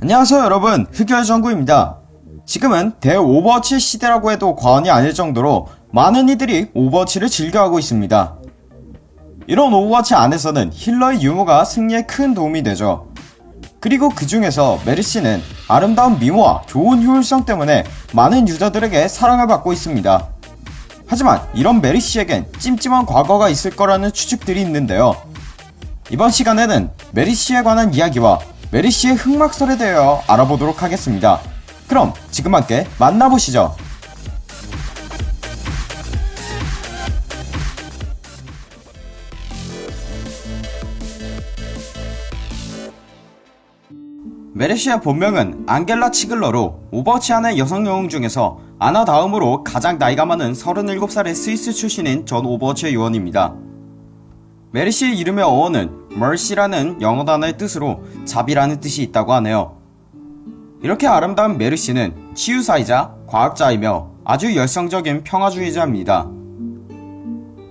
안녕하세요 여러분. 흑열정구입니다. 지금은 대오버워치 시대라고 해도 과언이 아닐 정도로 많은 이들이 오버워치를 즐겨하고 있습니다. 이런 오버워치 안에서는 힐러의 유무가 승리에 큰 도움이 되죠. 그리고 그 중에서 메르시는 아름다운 미모와 좋은 효율성 때문에 많은 유저들에게 사랑을 받고 있습니다. 하지만 이런 메르시에겐 찜찜한 과거가 있을 거라는 추측들이 있는데요. 이번 시간에는 메르시에 관한 이야기와 메르시의 흑막설에 대하여 알아보도록 하겠습니다. 그럼 지금 함께 만나보시죠. 메르시의 본명은 앙겔라 치글러로 오버워치 안의 여성 영웅 중에서 아나 다음으로 가장 나이가 많은 37살의 스위스 출신인 전 오버워치 요원입니다. 메르시의 이름의 어원은 mercy라는 영어 단어의 뜻으로 자비라는 뜻이 있다고 하네요. 이렇게 아름다운 메르시는 치유사이자 과학자이며 아주 열성적인 평화주의자입니다.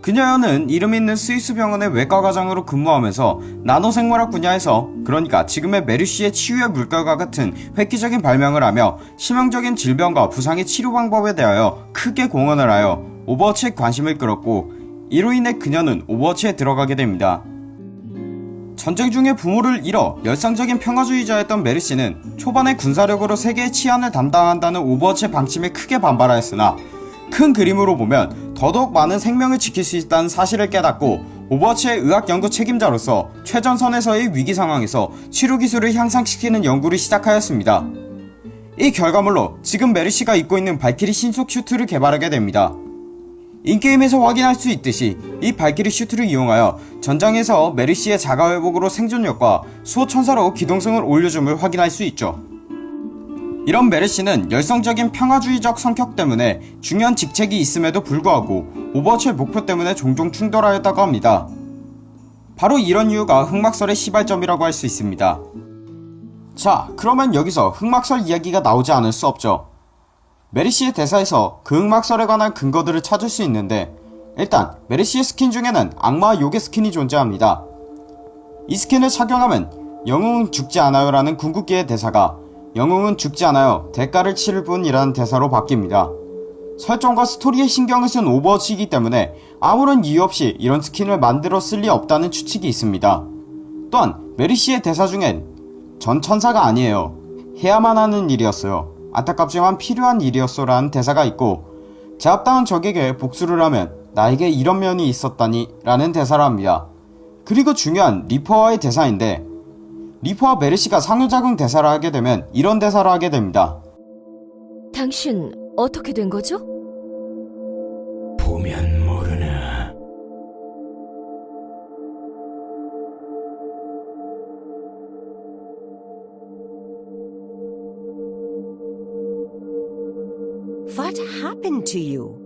그녀는 이름 있는 스위스 병원의 외과과장으로 근무하면서 나노생물학 분야에서 그러니까 지금의 메르시의 치유의 물결과 같은 획기적인 발명을 하며 치명적인 질병과 부상의 치료 방법에 대하여 크게 공헌을 하여 오버워치에 관심을 끌었고 이로 인해 그녀는 오버워치에 들어가게 됩니다. 전쟁 중에 부모를 잃어 열성적인 평화주의자였던 메르시는 초반에 군사력으로 세계의 치안을 담당한다는 오버워치의 방침에 크게 반발하였으나 큰 그림으로 보면 더더욱 많은 생명을 지킬 수 있다는 사실을 깨닫고 오버워치의 의학 연구 책임자로서 최전선에서의 위기 상황에서 치료 기술을 향상시키는 연구를 시작하였습니다. 이 결과물로 지금 메르시가 입고 있는 발키리 신속 슈트를 개발하게 됩니다. in-game에서 확인할 수 있듯이 이 발키리 슈트를 이용하여 전장에서 메르시의 자가회복으로 생존력과 수호천사로 기동성을 올려줌을 확인할 수 있죠. 이런 메르시는 열성적인 평화주의적 성격 때문에 중요한 직책이 있음에도 불구하고 오버워치의 목표 때문에 종종 충돌하였다고 합니다. 바로 이런 이유가 흑막설의 시발점이라고 할 수 있습니다. 자 그러면 여기서 흑막설 이야기가 나오지 않을 수 없죠. 메르시의 대사에서 그 흑막설에 관한 근거들을 찾을 수 있는데 일단 메르시의 스킨 중에는 악마 요괴 스킨이 존재합니다. 이 스킨을 착용하면 영웅은 죽지 않아요 라는 궁극기의 대사가 영웅은 죽지 않아요 대가를 치를 뿐이라는 대사로 바뀝니다. 설정과 스토리에 신경을 쓴 오버워치이기 때문에 아무런 이유 없이 이런 스킨을 만들어 쓸 리 없다는 추측이 있습니다. 또한 메르시의 대사 중엔 전 천사가 아니에요. 해야만 하는 일이었어요. 안타깝지만 필요한 일이었어 라는 대사가 있고 제압당한 적에게 복수를 하면 나에게 이런 면이 있었다니 라는 대사를 합니다. 그리고 중요한 리퍼와의 대사인데 리퍼와 메르시가 상호작용 대사를 하게 되면 이런 대사를 하게 됩니다. 당신 어떻게 된 거죠? What happened to you?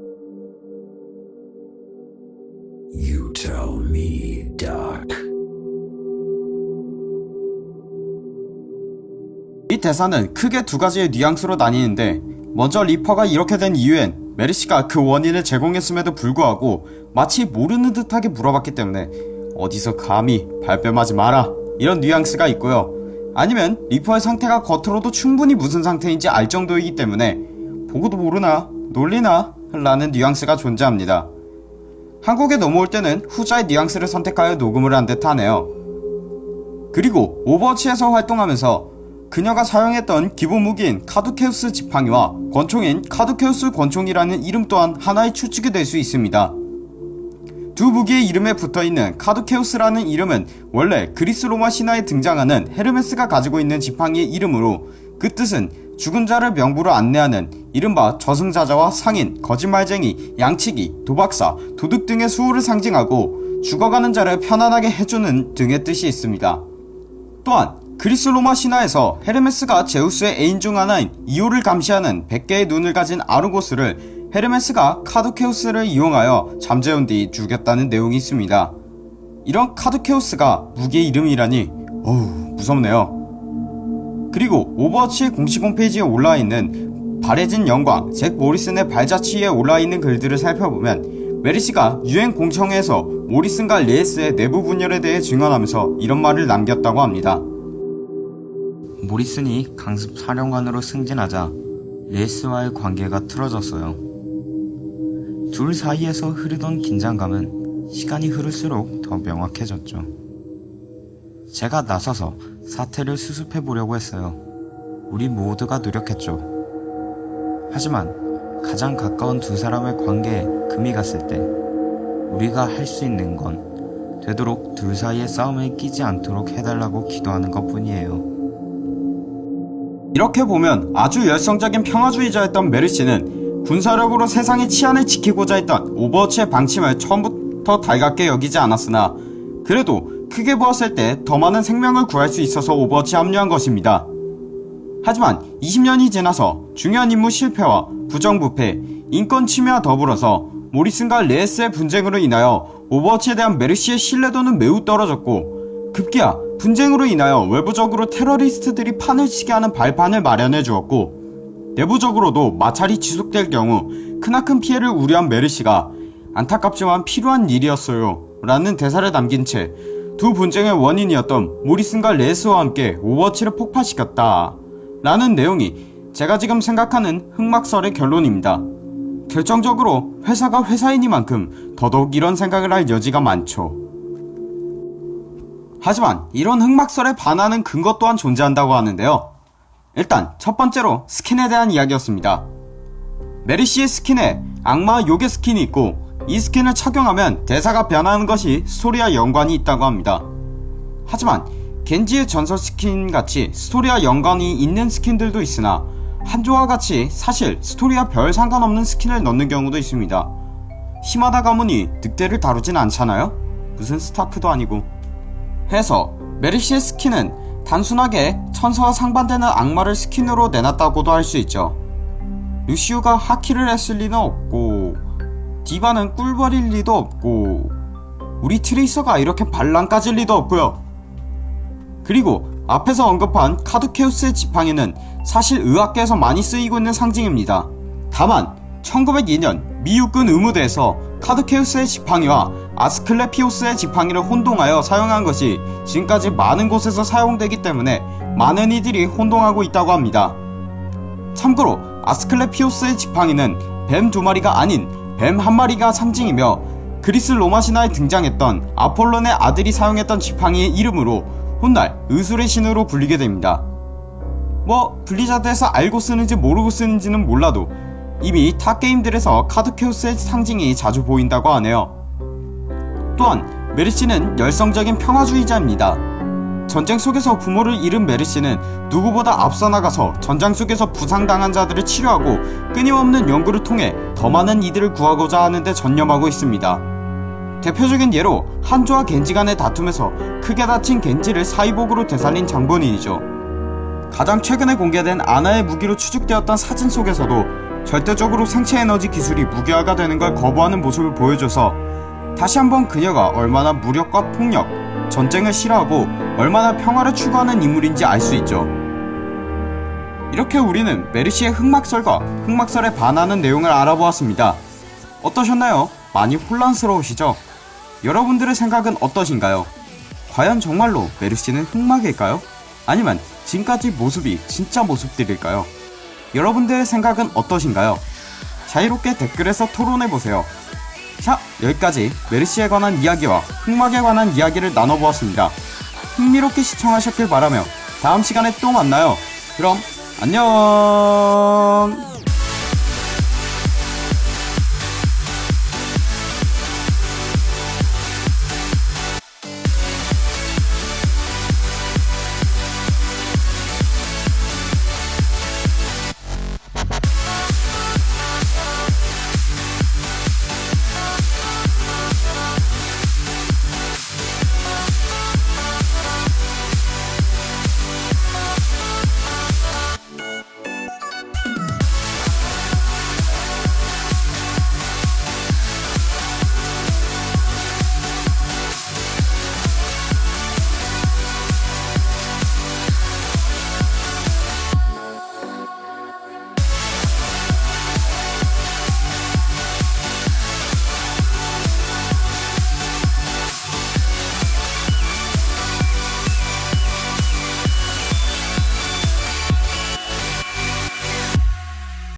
You tell me, Doc. 이 대사는 크게 두 가지의 뉘앙스로 나뉘는데 먼저 리퍼가 이렇게 된 이유엔 메르시가 그 원인을 제공했음에도 불구하고 마치 모르는 듯하게 물어봤기 때문에 어디서 감히 발뺌하지 마라 이런 뉘앙스가 있고요 아니면 리퍼의 상태가 겉으로도 충분히 무슨 상태인지 알 정도이기 때문에 보고도 모르나 놀리나 라는 뉘앙스가 존재합니다 한국에 넘어올 때는 후자의 뉘앙스를 선택하여 녹음을 한 듯 하네요 그리고 오버워치에서 활동하면서 그녀가 사용했던 기본 무기인 카두케우스 지팡이와 권총인 카두케우스 권총이라는 이름 또한 하나의 추측이 될 수 있습니다. 두 무기의 이름에 붙어있는 카두케우스라는 이름은 원래 그리스 로마 신화에 등장하는 헤르메스가 가지고 있는 지팡이의 이름으로 그 뜻은 죽은 자를 명부로 안내하는 이른바 저승사자와 상인, 거짓말쟁이, 양치기, 도박사, 도둑 등의 수호를 상징하고 죽어가는 자를 편안하게 해주는 등의 뜻이 있습니다. 또한 그리스 로마 신화에서 헤르메스가 제우스의 애인 중 하나인 이오를 감시하는 100개의 눈을 가진 아르고스를 헤르메스가 카두케우스를 이용하여 잠재운 뒤 죽였다는 내용이 있습니다. 이런 카두케우스가 무기의 이름이라니 어우 무섭네요. 그리고 오버워치의 공식 홈페이지에 올라와있는 바래진 영광 잭 모리슨의 발자취에 올라와있는 글들을 살펴보면 메르시가 유엔 공청회에서 모리슨과 레예스의 내부 분열에 대해 증언하면서 이런 말을 남겼다고 합니다. 모리슨이 강습 사령관으로 승진하자 레예스와의 관계가 틀어졌어요. 둘 사이에서 흐르던 긴장감은 시간이 흐를수록 더 명확해졌죠. 제가 나서서 사태를 수습해 보려고 했어요. 우리 모두가 노력했죠. 하지만 가장 가까운 두 사람의 관계에 금이 갔을 때 우리가 할 수 있는 건 되도록 둘 사이의 싸움에 끼지 않도록 해달라고 기도하는 것 뿐이에요. 이렇게 보면 아주 열성적인 평화주의자였던 메르시는 군사력으로 세상의 치안을 지키고자 했던 오버워치의 방침을 처음부터 달갑게 여기지 않았으나 그래도 크게 보았을 때 더 많은 생명을 구할 수 있어서 오버워치에 합류한 것입니다. 하지만 20년이 지나서 중요한 임무 실패와 부정부패, 인권 침해와 더불어서 모리슨과 레예스의 분쟁으로 인하여 오버워치에 대한 메르시의 신뢰도는 매우 떨어졌고 급기야 분쟁으로 인하여 외부적으로 테러리스트들이 판을 치게 하는 발판을 마련해 주었고 내부적으로도 마찰이 지속될 경우 크나큰 피해를 우려한 메르시가 안타깝지만 필요한 일이었어요 라는 대사를 남긴 채 두 분쟁의 원인이었던 모리슨과 레예스와 함께 오버워치를 폭파시켰다 라는 내용이 제가 지금 생각하는 흑막설의 결론입니다. 결정적으로 회사가 회사이니만큼 더더욱 이런 생각을 할 여지가 많죠. 하지만 이런 흑막설에 반하는 근거 또한 존재한다고 하는데요. 일단 첫 번째로 스킨에 대한 이야기였습니다. 메르시의 스킨에 악마 요괴 스킨이 있고 이 스킨을 착용하면 대사가 변하는 것이 스토리와 연관이 있다고 합니다. 하지만 겐지의 전설 스킨 같이 스토리와 연관이 있는 스킨들도 있으나 한조와 같이 사실 스토리와 별 상관없는 스킨을 넣는 경우도 있습니다. 시마다 가문이 늑대를 다루진 않잖아요? 무슨 스타크도 아니고. 해서 메르시의 스킨은 단순하게 천사와 상반되는 악마를 스킨으로 내놨다고도 할 수 있죠. 루시우가 하키를 했을 리는 없고 디바는 꿀벌일 리도 없고 우리 트레이서가 이렇게 반란 까질 리도 없고요. 그리고 앞에서 언급한 카드케우스의 지팡이는 사실 의학계에서 많이 쓰이고 있는 상징입니다. 다만 1902년 미육군 의무대에서 카드케우스의 지팡이와 아스클레피오스의 지팡이를 혼동하여 사용한 것이 지금까지 많은 곳에서 사용되기 때문에 많은 이들이 혼동하고 있다고 합니다. 참고로 아스클레피오스의 지팡이는 뱀 두 마리가 아닌 뱀 한 마리가 상징이며 그리스 로마 신화에 등장했던 아폴론의 아들이 사용했던 지팡이의 이름으로 훗날 의술의 신으로 불리게 됩니다. 뭐 블리자드에서 알고 쓰는지 모르고 쓰는지는 몰라도 이미 타 게임들에서 카드케우스의 상징이 자주 보인다고 하네요. 또한 메르시는 열성적인 평화주의자입니다. 전쟁 속에서 부모를 잃은 메르시는 누구보다 앞서 나가서 전장 속에서 부상당한 자들을 치료하고 끊임없는 연구를 통해 더 많은 이들을 구하고자 하는데 전념하고 있습니다. 대표적인 예로 한조와 겐지 간의 다툼에서 크게 다친 겐지를 사이복으로 되살린 장본인이죠. 가장 최근에 공개된 아나의 무기로 추측되었던 사진 속에서도 절대적으로 생체 에너지 기술이 무기화가 되는 걸 거부하는 모습을 보여줘서 다시 한번 그녀가 얼마나 무력과 폭력, 전쟁을 싫어하고 얼마나 평화를 추구하는 인물인지 알 수 있죠. 이렇게 우리는 메르시의 흑막설과 흑막설에 반하는 내용을 알아보았습니다. 어떠셨나요? 많이 혼란스러우시죠? 여러분들의 생각은 어떠신가요? 과연 정말로 메르시는 흑막일까요? 아니면 지금까지 모습이 진짜 모습들일까요? 여러분들의 생각은 어떠신가요? 자유롭게 댓글에서 토론해보세요. 자, 여기까지 메르시에 관한 이야기와 흑막에 관한 이야기를 나눠보았습니다. 흥미롭게 시청하셨길 바라며 다음 시간에 또 만나요. 그럼 안녕!